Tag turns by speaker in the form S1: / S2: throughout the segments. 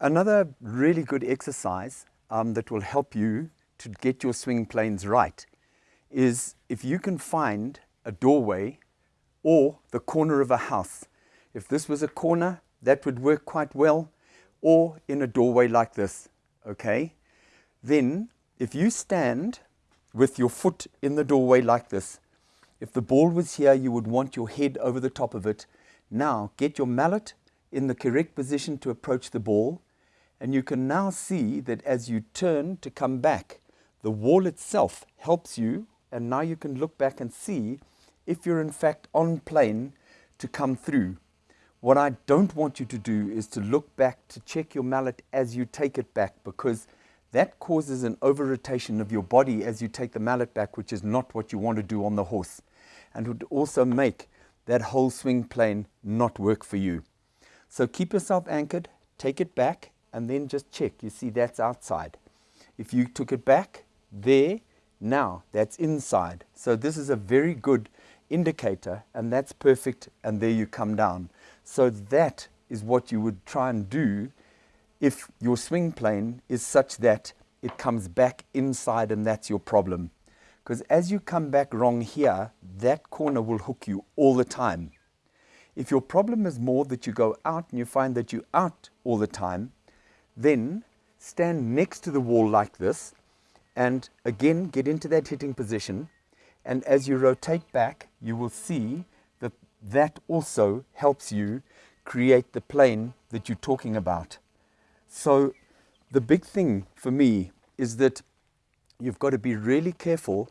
S1: Another really good exercise um, that will help you to get your swing planes right is if you can find a doorway or the corner of a house. If this was a corner, that would work quite well, or in a doorway like this, okay? Then, if you stand with your foot in the doorway like this, if the ball was here, you would want your head over the top of it. Now, get your mallet in the correct position to approach the ball and you can now see that as you turn to come back, the wall itself helps you. And now you can look back and see if you're in fact on plane to come through. What I don't want you to do is to look back to check your mallet as you take it back because that causes an over rotation of your body as you take the mallet back, which is not what you want to do on the horse. And would also make that whole swing plane not work for you. So keep yourself anchored, take it back, and then just check. You see that's outside. If you took it back there, now that's inside. So this is a very good indicator and that's perfect and there you come down. So that is what you would try and do if your swing plane is such that it comes back inside and that's your problem. Because as you come back wrong here, that corner will hook you all the time. If your problem is more that you go out and you find that you're out all the time, then stand next to the wall like this and again get into that hitting position. And as you rotate back, you will see that that also helps you create the plane that you're talking about. So the big thing for me is that you've got to be really careful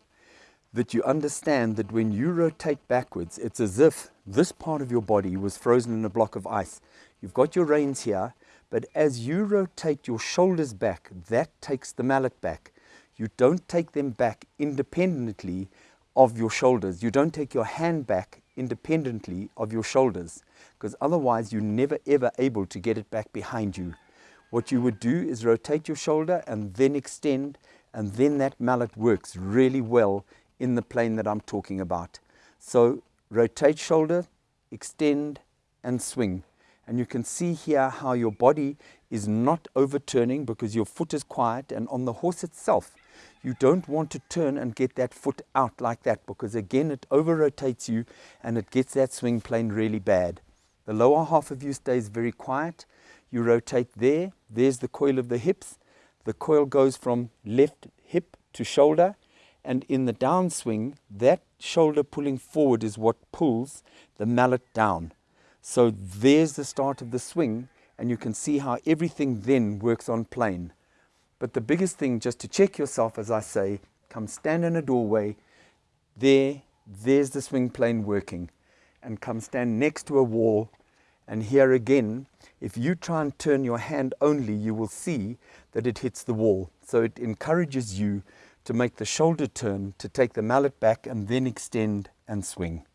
S1: that you understand that when you rotate backwards, it's as if this part of your body was frozen in a block of ice. You've got your reins here, but as you rotate your shoulders back, that takes the mallet back. You don't take them back independently of your shoulders. You don't take your hand back independently of your shoulders because otherwise you're never ever able to get it back behind you. What you would do is rotate your shoulder and then extend and then that mallet works really well in the plane that I'm talking about. So rotate shoulder, extend and swing. And you can see here how your body is not overturning because your foot is quiet and on the horse itself, you don't want to turn and get that foot out like that because again, it over rotates you and it gets that swing plane really bad. The lower half of you stays very quiet. You rotate there. There's the coil of the hips. The coil goes from left hip to shoulder. And in the downswing, that shoulder pulling forward is what pulls the mallet down. So there's the start of the swing and you can see how everything then works on plane. But the biggest thing just to check yourself, as I say, come stand in a doorway, there, there's the swing plane working and come stand next to a wall and here again, if you try and turn your hand only, you will see that it hits the wall. So it encourages you to make the shoulder turn, to take the mallet back and then extend and swing.